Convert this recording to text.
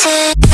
take